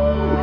Woo!